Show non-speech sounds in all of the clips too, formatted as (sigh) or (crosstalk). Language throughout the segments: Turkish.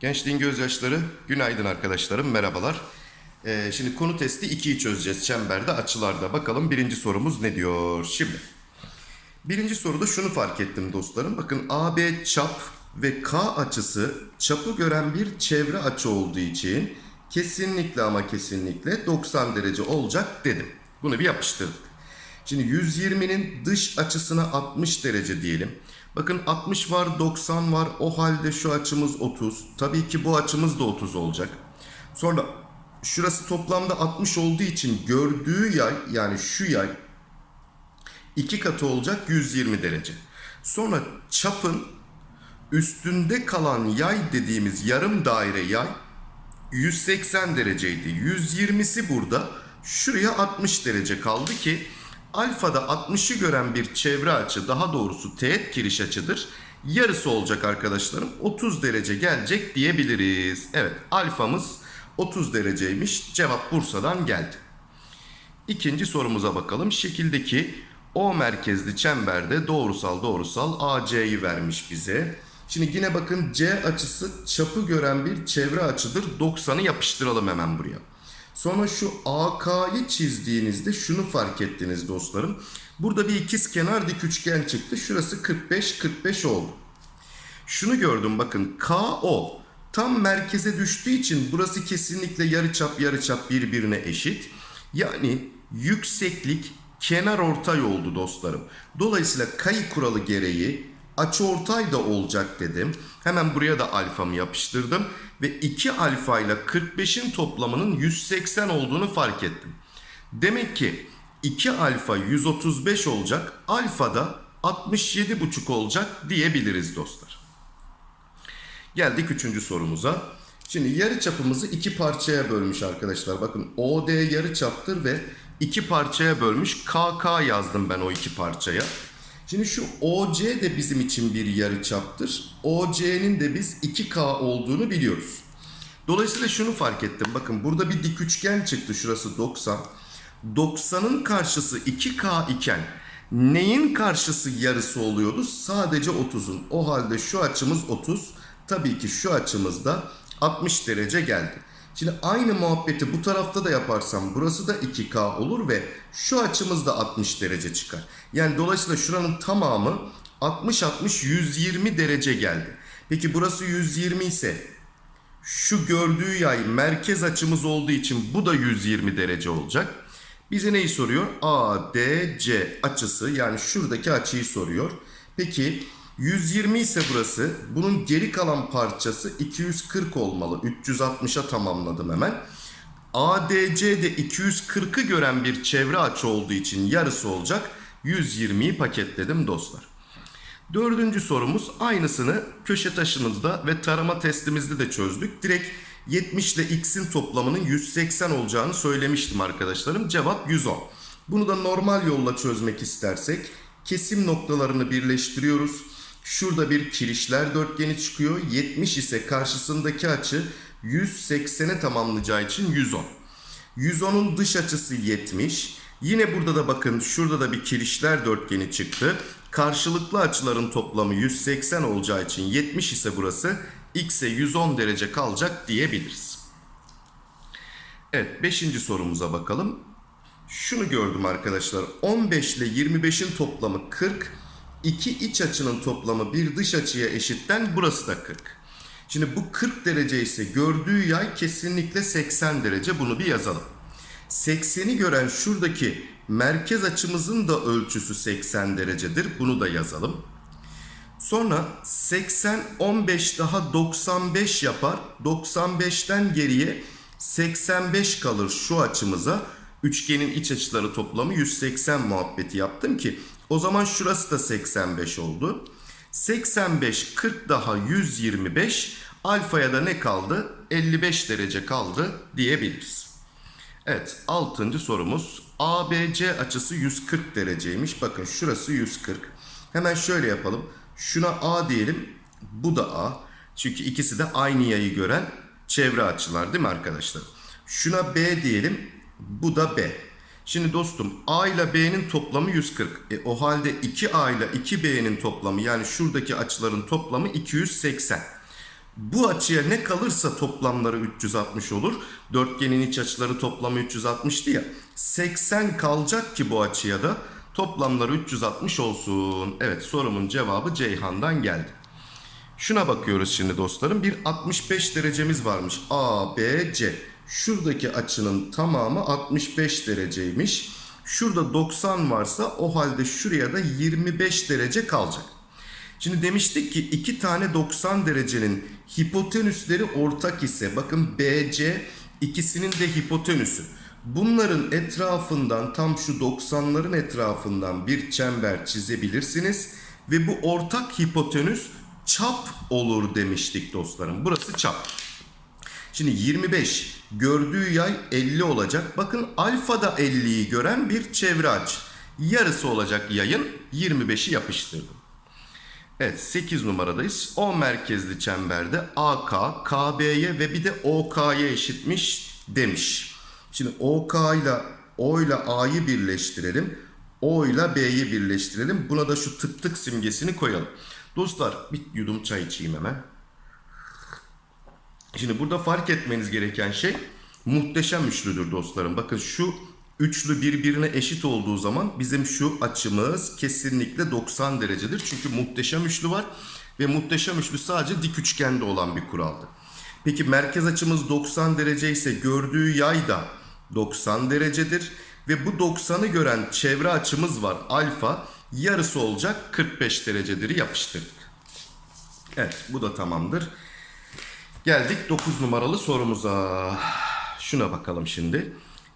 Gençliğin gözyaşları, günaydın arkadaşlarım, merhabalar. Ee, şimdi konu testi 2'yi çözeceğiz çemberde, açılarda. Bakalım birinci sorumuz ne diyor? Şimdi, birinci soruda şunu fark ettim dostlarım. Bakın AB çap ve K açısı çapı gören bir çevre açı olduğu için kesinlikle ama kesinlikle 90 derece olacak dedim. Bunu bir yapıştırdık. Şimdi 120'nin dış açısına 60 derece diyelim. Bakın 60 var 90 var o halde şu açımız 30. Tabii ki bu açımız da 30 olacak. Sonra şurası toplamda 60 olduğu için gördüğü yay yani şu yay iki katı olacak 120 derece. Sonra çapın üstünde kalan yay dediğimiz yarım daire yay 180 dereceydi. 120'si burada. Şuraya 60 derece kaldı ki alfada 60'ı gören bir çevre açı daha doğrusu teğet kiriş açıdır. Yarısı olacak arkadaşlarım. 30 derece gelecek diyebiliriz. Evet alfamız 30 dereceymiş. Cevap Bursa'dan geldi. İkinci sorumuza bakalım. Şekildeki O merkezli çemberde doğrusal doğrusal AC'yi vermiş bize. Şimdi yine bakın C açısı çapı gören bir çevre açıdır. 90'ı yapıştıralım hemen buraya. Sonra şu AK'yı çizdiğinizde şunu fark ettiniz dostlarım. Burada bir ikiz kenar dik üçgen çıktı. Şurası 45 45 oldu. Şunu gördüm bakın KO tam merkeze düştüğü için burası kesinlikle yarıçap yarıçap birbirine eşit. Yani yükseklik kenar ortay oldu dostlarım. Dolayısıyla kayı kuralı gereği açı ortay da olacak dedim. Hemen buraya da alfamı yapıştırdım. Ve 2 alfa ile 45'in toplamının 180 olduğunu fark ettim. Demek ki 2 alfa 135 olacak. Alfa da 67,5 olacak diyebiliriz dostlar. Geldik üçüncü sorumuza. Şimdi yarı çapımızı iki parçaya bölmüş arkadaşlar. Bakın OD yarı çaptır ve iki parçaya bölmüş. KK yazdım ben o iki parçaya. Şimdi şu OC de bizim için bir yarı çaptır. OC'nin de biz 2K olduğunu biliyoruz. Dolayısıyla şunu fark ettim. Bakın burada bir dik üçgen çıktı. Şurası 90. 90'ın karşısı 2K iken neyin karşısı yarısı oluyordu? Sadece 30'un. O halde şu açımız 30. Tabii ki şu açımız da 60 derece geldi. Şimdi aynı muhabbeti bu tarafta da yaparsam burası da 2K olur ve şu açımız da 60 derece çıkar. Yani dolayısıyla şuranın tamamı 60-60-120 derece geldi. Peki burası 120 ise şu gördüğü yay merkez açımız olduğu için bu da 120 derece olacak. Bize neyi soruyor? ADC açısı yani şuradaki açıyı soruyor. Peki 120 ise burası. Bunun geri kalan parçası 240 olmalı. 360'a tamamladım hemen. ADC de 240'ı gören bir çevre açı olduğu için yarısı olacak. 120'yi paketledim dostlar. Dördüncü sorumuz aynısını köşe taşımızda ve tarama testimizde de çözdük. Direkt 70 ile x'in toplamının 180 olacağını söylemiştim arkadaşlarım. Cevap 110. Bunu da normal yolla çözmek istersek kesim noktalarını birleştiriyoruz. Şurada bir kirişler dörtgeni çıkıyor. 70 ise karşısındaki açı 180'e tamamlayacağı için 110. 110'un dış açısı 70. Yine burada da bakın şurada da bir kirişler dörtgeni çıktı. Karşılıklı açıların toplamı 180 olacağı için 70 ise burası x'e 110 derece kalacak diyebiliriz. Evet 5. sorumuza bakalım. Şunu gördüm arkadaşlar. 15 ile 25'in toplamı 40. İki iç açının toplamı bir dış açıya eşitten burası da 40. Şimdi bu 40 derece ise gördüğü yay kesinlikle 80 derece. Bunu bir yazalım. 80'i gören şuradaki merkez açımızın da ölçüsü 80 derecedir. Bunu da yazalım. Sonra 80 15 daha 95 yapar. 95'ten geriye 85 kalır şu açımıza. Üçgenin iç açıları toplamı 180 muhabbeti yaptım ki o zaman şurası da 85 oldu. 85 40 daha 125 alfaya da ne kaldı? 55 derece kaldı diyebiliriz. Evet 6. sorumuz ABC açısı 140 dereceymiş. Bakın şurası 140. Hemen şöyle yapalım. Şuna A diyelim. Bu da A. Çünkü ikisi de aynı yayı gören çevre açılar değil mi arkadaşlar? Şuna B diyelim. Bu da B. Şimdi dostum A ile B'nin toplamı 140. E, o halde 2A ile 2B'nin toplamı yani şuradaki açıların toplamı 280. Bu açıya ne kalırsa toplamları 360 olur. Dörtgenin iç açıları toplamı 360'tı ya. 80 kalacak ki bu açıya da toplamları 360 olsun. Evet sorumun cevabı Ceyhan'dan geldi. Şuna bakıyoruz şimdi dostlarım. Bir 65 derecemiz varmış. A, B, C. Şuradaki açının tamamı 65 dereceymiş. Şurada 90 varsa o halde şuraya da 25 derece kalacak. Şimdi demiştik ki iki tane 90 derecenin hipotenüsleri ortak ise bakın BC ikisinin de hipotenüsü. Bunların etrafından tam şu 90'ların etrafından bir çember çizebilirsiniz ve bu ortak hipotenüs çap olur demiştik dostlarım. Burası çap. Şimdi 25 gördüğü yay 50 olacak. Bakın alfada 50'yi gören bir çevre aç. Yarısı olacak yayın 25'i yapıştırdım. Evet 8 numaradayız. O merkezli çemberde AK, KB'ye ve bir de OK'ya eşitmiş demiş. Şimdi OK ile O ile A'yı birleştirelim. O ile B'yi birleştirelim. Buna da şu tık tık simgesini koyalım. Dostlar bir yudum çay içeyim hemen. Şimdi burada fark etmeniz gereken şey muhteşem üçlüdür dostlarım. Bakın şu üçlü birbirine eşit olduğu zaman bizim şu açımız kesinlikle 90 derecedir. Çünkü muhteşem üçlü var ve muhteşem üçlü sadece dik üçgende olan bir kuraldı. Peki merkez açımız 90 derece ise gördüğü yay da 90 derecedir. Ve bu 90'ı gören çevre açımız var alfa yarısı olacak 45 derecedir yapıştırdık. Evet bu da tamamdır. Geldik 9 numaralı sorumuza. Şuna bakalım şimdi.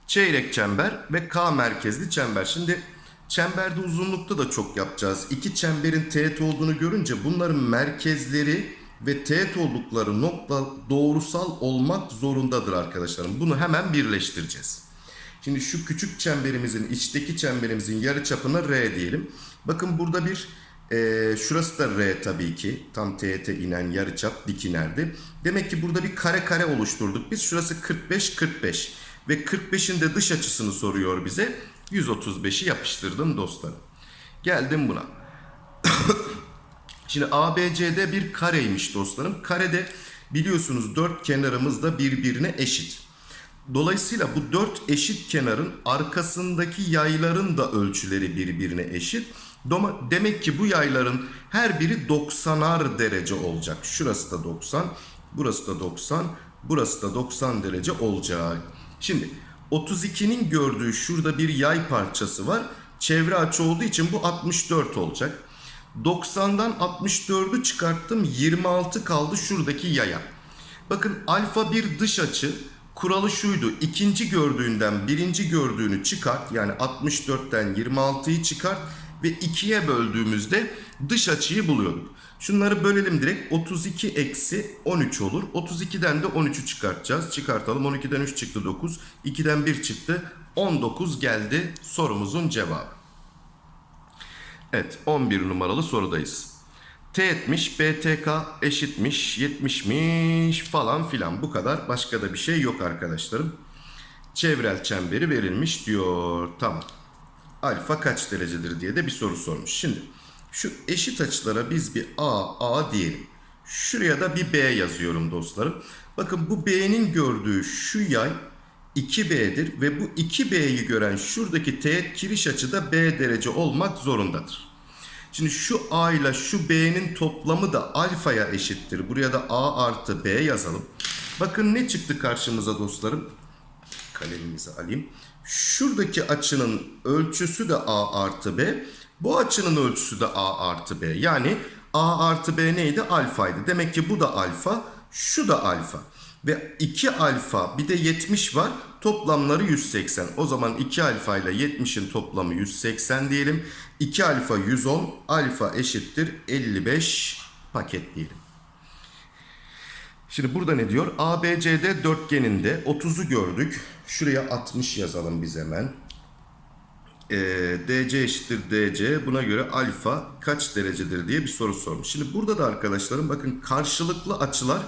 Çeyrek çember ve K merkezli çember. Şimdi çemberde uzunlukta da çok yapacağız. İki çemberin teğet olduğunu görünce bunların merkezleri ve teğet oldukları nokta doğrusal olmak zorundadır arkadaşlarım. Bunu hemen birleştireceğiz. Şimdi şu küçük çemberimizin içteki çemberimizin yarı çapına R diyelim. Bakın burada bir e, şurası da R tabii ki. Tam teğete inen yarıçap dik inerdi. Demek ki burada bir kare kare oluşturduk. Biz şurası 45 45 ve 45'in de dış açısını soruyor bize. 135'i yapıştırdım dostlarım. Geldim buna. (coughs) Şimdi ABCD bir kareymiş dostlarım. Karede biliyorsunuz dört kenarımız da birbirine eşit. Dolayısıyla bu dört eşit kenarın arkasındaki yayların da ölçüleri birbirine eşit. Demek ki bu yayların her biri 90'ar derece olacak. Şurası da 90, burası da 90, burası da 90 derece olacak. Şimdi 32'nin gördüğü şurada bir yay parçası var. Çevre açı olduğu için bu 64 olacak. 90'dan 64'ü çıkarttım 26 kaldı şuradaki yaya. Bakın alfa bir dış açı kuralı şuydu. İkinci gördüğünden birinci gördüğünü çıkart yani 64'ten 26'yı çıkart ve 2'ye böldüğümüzde dış açıyı buluyorduk. Şunları bölelim direkt 32 eksi 13 olur. 32'den de 13'ü çıkartacağız. Çıkartalım 12'den 3 çıktı 9. 2'den 1 çıktı 19 geldi sorumuzun cevabı. Evet 11 numaralı sorudayız. T etmiş, BTK eşitmiş, 70'miş falan filan bu kadar. Başka da bir şey yok arkadaşlarım. Çevrel çemberi verilmiş diyor. Tamam. Alfa kaç derecedir diye de bir soru sormuş. Şimdi şu eşit açılara biz bir A, A diyelim. Şuraya da bir B yazıyorum dostlarım. Bakın bu B'nin gördüğü şu yay 2B'dir ve bu 2B'yi gören şuradaki teğet kiriş açı da B derece olmak zorundadır. Şimdi şu A ile şu B'nin toplamı da alfaya eşittir. Buraya da A artı B yazalım. Bakın ne çıktı karşımıza dostlarım? Kalemimizi alayım. Şuradaki açının ölçüsü de A artı B. Bu açının ölçüsü de A artı B. Yani A artı B neydi? Alfaydı. Demek ki bu da alfa, şu da alfa. Ve 2 alfa bir de 70 var. Toplamları 180. O zaman 2 alfa ile 70'in toplamı 180 diyelim. 2 alfa 110. Alfa eşittir 55 paket diyelim. Şimdi burada ne diyor? ABCD dörtgeninde 30'u gördük. Şuraya 60 yazalım biz hemen. Ee, DC eşittir DC. Buna göre alfa kaç derecedir diye bir soru sormuş. Şimdi burada da arkadaşlarım bakın karşılıklı açılar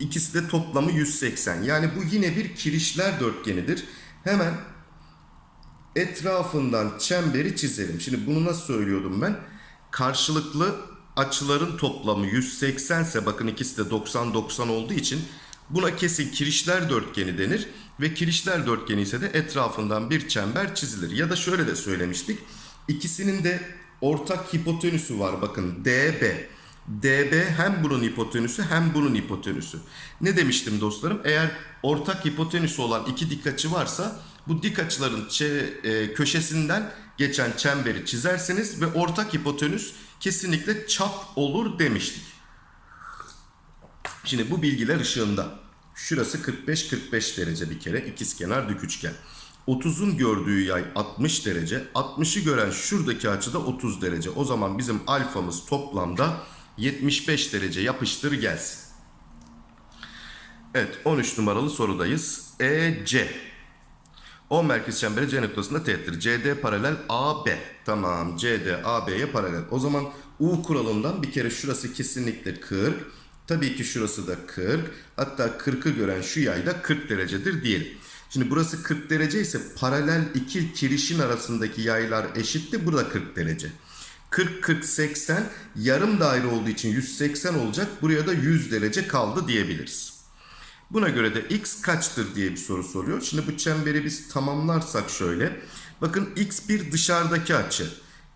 ikisi de toplamı 180. Yani bu yine bir kirişler dörtgenidir. Hemen etrafından çemberi çizelim. Şimdi bunu nasıl söylüyordum ben? Karşılıklı açıların toplamı 180 ise bakın ikisi de 90-90 olduğu için buna kesin kirişler dörtgeni denir. Ve kirişler dörtgeni ise de etrafından bir çember çizilir. Ya da şöyle de söylemiştik. İkisinin de ortak hipotenüsü var bakın DB. DB hem bunun hipotenüsü hem bunun hipotenüsü. Ne demiştim dostlarım? Eğer ortak hipotenüsü olan iki dik açı varsa bu dik açıların e, köşesinden geçen çemberi çizersiniz ve ortak hipotenüs kesinlikle çap olur demiştik. Şimdi bu bilgiler ışığında şurası 45-45 derece bir kere ikizkenar dik üçgen. 30'un gördüğü yay 60 derece. 60'ı gören şuradaki açıda 30 derece. O zaman bizim alfamız toplamda 75 derece yapıştır gelsin. Evet 13 numaralı sorudayız. EC. O merkez çemberi C noktasında teğettir. CD paralel AB. Tamam CD AB'ye paralel. O zaman U kuralından bir kere şurası kesinlikle 40. Tabii ki şurası da 40. Hatta 40'ı gören şu yay da 40 derecedir diyelim. Şimdi burası 40 derece ise paralel iki kirişin arasındaki yaylar eşitti. Burada 40 derece. 40 40 80 yarım daire olduğu için 180 olacak. Buraya da 100 derece kaldı diyebiliriz. Buna göre de x kaçtır diye bir soru soruyor. Şimdi bu çemberi biz tamamlarsak şöyle. Bakın x bir dışarıdaki açı.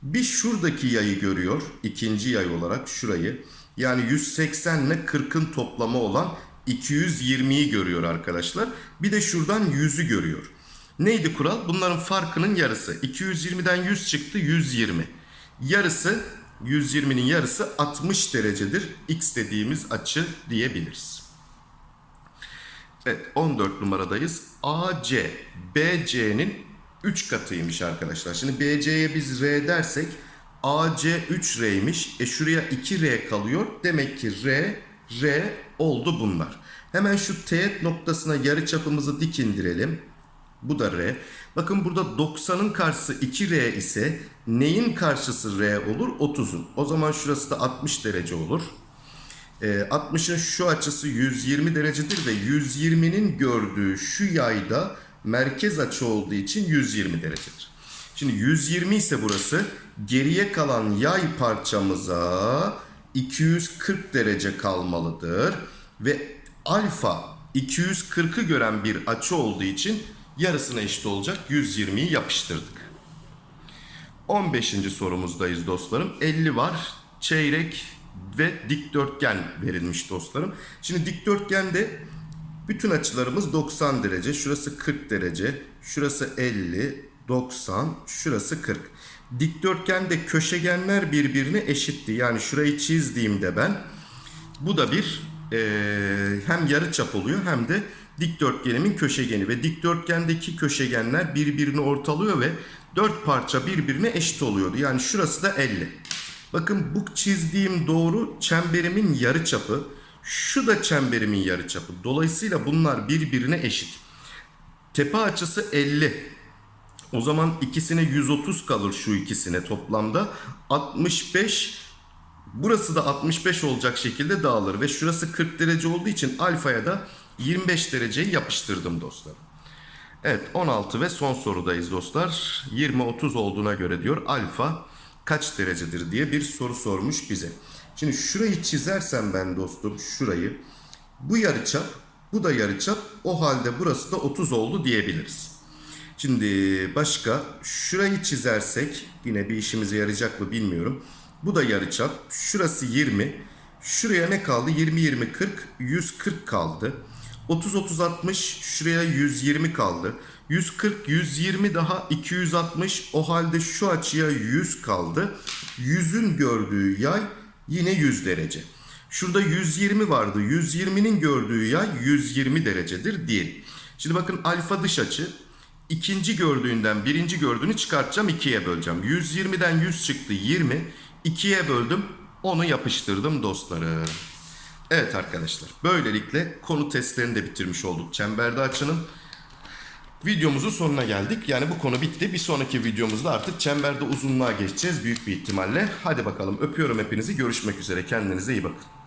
Bir şuradaki yayı görüyor. ikinci yay olarak şurayı. Yani 180 ile 40'ın toplamı olan 220'yi görüyor arkadaşlar. Bir de şuradan 100'ü görüyor. Neydi kural? Bunların farkının yarısı. 220'den 100 çıktı 120. Yarısı 120'nin yarısı 60 derecedir. X dediğimiz açı diyebiliriz. Evet 14 numaradayız. AC BC'nin 3 katıymış arkadaşlar. Şimdi BC'ye biz R dersek AC 3R'ymiş. E şuraya 2R kalıyor. Demek ki R, R oldu bunlar. Hemen şu teğet noktasına yarı çapımızı dik indirelim. Bu da R. Bakın burada 90'ın karşısı 2R ise neyin karşısı R olur? 30'un. O zaman şurası da 60 derece olur. E, 60'ın şu açısı 120 derecedir ve 120'nin gördüğü şu yayda merkez açı olduğu için 120 derecedir. Şimdi 120 ise burası geriye kalan yay parçamıza 240 derece kalmalıdır. Ve alfa 240'ı gören bir açı olduğu için yarısına eşit olacak 120'yi yapıştırdık. 15. sorumuzdayız dostlarım. 50 var. Çeyrek ve dikdörtgen verilmiş dostlarım. Şimdi dikdörtgende bütün açılarımız 90 derece. Şurası 40 derece. Şurası 50, 90, şurası 40. Dikdörtgende köşegenler birbirine eşitti. Yani şurayı çizdiğimde ben bu da bir eee, hem yarıçap oluyor hem de dikdörtgenimin köşegeni ve dikdörtgendeki köşegenler birbirini ortalıyor ve dört parça birbirine eşit oluyordu. Yani şurası da 50. Bakın bu çizdiğim doğru çemberimin yarıçapı. Şu da çemberimin yarıçapı. Dolayısıyla bunlar birbirine eşit. Tepe açısı 50. O zaman ikisine 130 kalır şu ikisine toplamda. 65 Burası da 65 olacak şekilde dağılır ve şurası 40 derece olduğu için alfaya da 25 dereceyi yapıştırdım dostlar. Evet 16 ve son sorudayız dostlar. 20-30 olduğuna göre diyor alfa kaç derecedir diye bir soru sormuş bize. Şimdi şurayı çizersem ben dostum şurayı bu yarıçap bu da yarıçap o halde burası da 30 oldu diyebiliriz. Şimdi başka şurayı çizersek yine bir işimize yarayacak mı bilmiyorum. Bu da yarıçap. Şurası 20. Şuraya ne kaldı? 20 20 40 140 kaldı. 30 30 60 şuraya 120 kaldı. 140 120 daha 260 o halde şu açıya 100 kaldı. 100'ün gördüğü yay yine 100 derece. Şurada 120 vardı. 120'nin gördüğü yay 120 derecedir diyelim. Şimdi bakın alfa dış açı ikinci gördüğünden birinci gördüğünü çıkartacağım ikiye böleceğim. 120'den 100 çıktı 20. 2'ye böldüm onu yapıştırdım dostlarım. Evet arkadaşlar böylelikle konu testlerini de bitirmiş olduk. Çemberde açının videomuzun sonuna geldik. Yani bu konu bitti. Bir sonraki videomuzda artık çemberde uzunluğa geçeceğiz büyük bir ihtimalle. Hadi bakalım öpüyorum hepinizi. Görüşmek üzere. Kendinize iyi bakın.